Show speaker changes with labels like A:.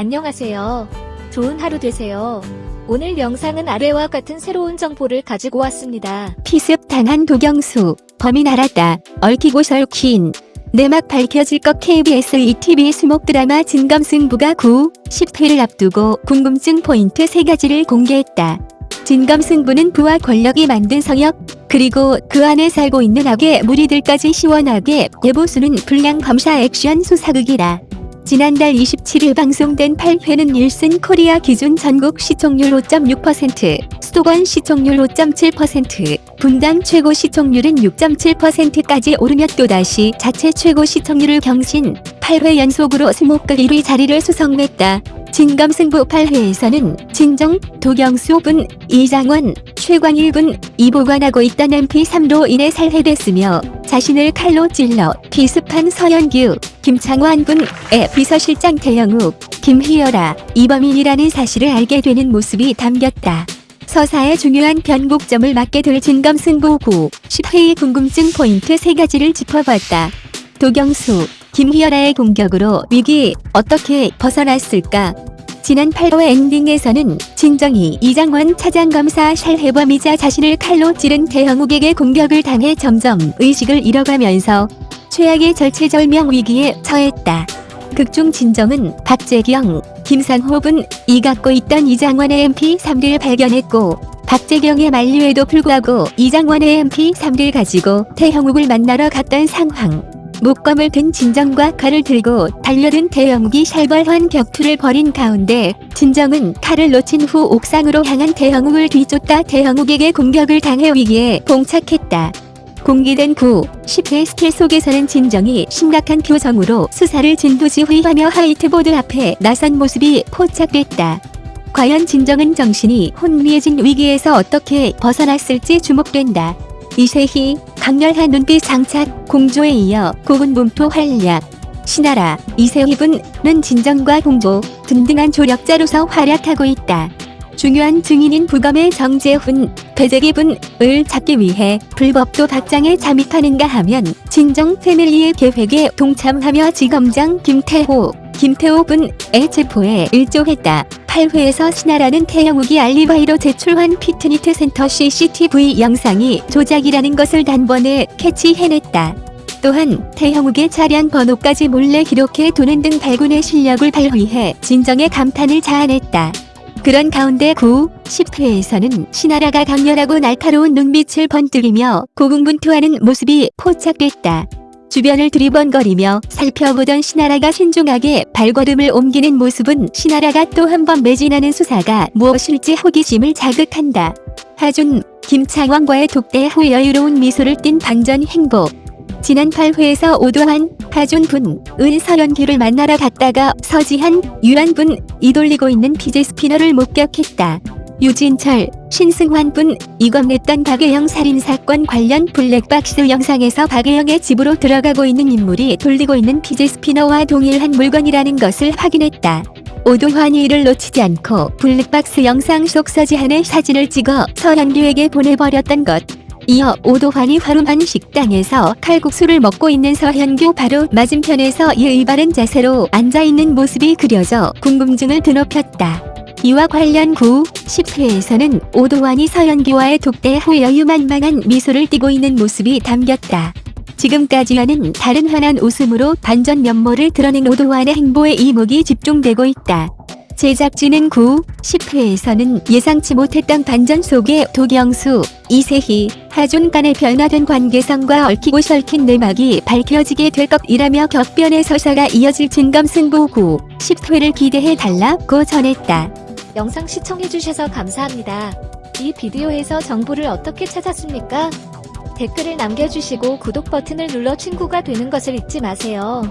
A: 안녕하세요. 좋은 하루 되세요. 오늘 영상은 아래와 같은 새로운 정보를 가지고 왔습니다.
B: 피습 당한 도경수 범인 알았다 얽히고 설킨 내막 밝혀질 것 KBS ETV 수목 드라마 진검승부가 9, 10회를 앞두고 궁금증 포인트 3가지를 공개했다. 진검승부는 부와 권력이 만든 성역 그리고 그 안에 살고 있는 악의 무리들까지 시원하게 대보수는 불량 검사 액션 수사극이다. 지난달 27일 방송된 8회는 일슨 코리아 기준 전국 시청률 5.6%, 수도권 시청률 5.7%, 분당 최고 시청률은 6.7%까지 오르며 또다시 자체 최고 시청률을 경신, 8회 연속으로 수목극 1위 자리를 수성했다. 진검승부 8회에서는 진정, 도경수 분, 이장원, 최광일 분, 이보관하고 있던 MP3로 인해 살해됐으며 자신을 칼로 찔러 비습한 서현규, 김창완 군의 비서실장 태영욱, 김희열아, 이범인이라는 사실을 알게 되는 모습이 담겼다. 서사의 중요한 변곡점을 맞게 될 진검 승부 9, 10회의 궁금증 포인트 3가지를 짚어봤다. 도경수, 김희열아의 공격으로 위기 어떻게 벗어났을까? 지난 8호 엔딩에서는 진정이 이장원 차장검사 살해범이자 자신을 칼로 찌른 태형욱에게 공격을 당해 점점 의식을 잃어가면서 최악의 절체절명 위기에 처했다. 극중 진정은 박재경, 김상호분 이 갖고 있던 이장원의 MP3를 발견했고 박재경의 만류에도 불구하고 이장원의 MP3를 가지고 태형욱을 만나러 갔던 상황. 목검을 든 진정과 칼을 들고 달려든 태형욱이 살벌한 격투를 벌인 가운데 진정은 칼을 놓친 후 옥상으로 향한 태형욱을 뒤쫓다 태형욱에게 공격을 당해 위기에 봉착했다. 공개된 9, 10회 스틸 속에서는 진정이 심각한 표정으로 수사를 진두지휘하며 화이트보드 앞에 나선 모습이 포착됐다. 과연 진정은 정신이 혼미해진 위기에서 어떻게 벗어났을지 주목된다. 이세희, 강렬한 눈빛 장착, 공조에 이어 고군분투 활약. 신하라, 이세희분은 진정과 공조, 든든한 조력자로서 활약하고 있다. 중요한 증인인 부검의 정재훈, 배재기분을 잡기 위해 불법 도박장에 잠입하는가 하면 진정 패밀리의 계획에 동참하며 지검장 김태호, 김태호 분의 체포에 일조했다. 8회에서 신하라는 태영욱이 알리바이로 제출한 피트니트 센터 CCTV 영상이 조작이라는 것을 단번에 캐치해냈다. 또한 태형욱의 차량 번호까지 몰래 기록해 두는 등 발군의 실력을 발휘해 진정의 감탄을 자아냈다. 그런 가운데 9, 10회에서는 신하라가 강렬하고 날카로운 눈빛을 번뜩이며 고군분투하는 모습이 포착됐다. 주변을 두리번거리며 살펴보던 신하라가 신중하게 발걸음을 옮기는 모습은 신하라가 또 한 번 매진하는 수사가 무엇일지 호기심을 자극한다. 하준, 김창완과의 독대 후 여유로운 미소를 띤 반전 행보. 지난 8회에서 오도한 하준 분, 은 서연기를 만나러 갔다가 서지한, 유한 분, 이 돌리고 있는 fidget spinner를 목격했다. 유진철, 신승환 분, 이 건넸던 박예영 살인사건 관련 블랙박스 영상에서 박예영의 집으로 들어가고 있는 인물이 돌리고 있는 피제 스피너와 동일한 물건이라는 것을 확인했다. 오도환이 이를 놓치지 않고 블랙박스 영상 속 서지한의 사진을 찍어 서현규에게 보내버렸던 것. 이어 오도환이 화룸한 식당에서 칼국수를 먹고 있는 서현규 바로 맞은편에서 예의 바른 자세로 앉아있는 모습이 그려져 궁금증을 드높였다. 이와 관련 9, 10회에서는 오도환이 서현규와의 독대 후 여유만만한 미소를 띠고 있는 모습이 담겼다. 지금까지와는 다른 환한 웃음으로 반전 면모를 드러낸 오도환의 행보에 이목이 집중되고 있다. 제작진은 9, 10회에서는 예상치 못했던 반전 속에 도경수, 이세희, 하준 간의 변화된 관계성과 얽히고 설킨 내막이 밝혀지게 될 것이라며 격변의 서사가 이어질 진검승부 9, 10회를 기대해달라고 전했다.
A: 영상 시청해주셔서 감사합니다. 이 비디오에서 정보를 어떻게 찾았습니까? 댓글을 남겨주시고 구독 버튼을 눌러 친구가 되는 것을 잊지 마세요.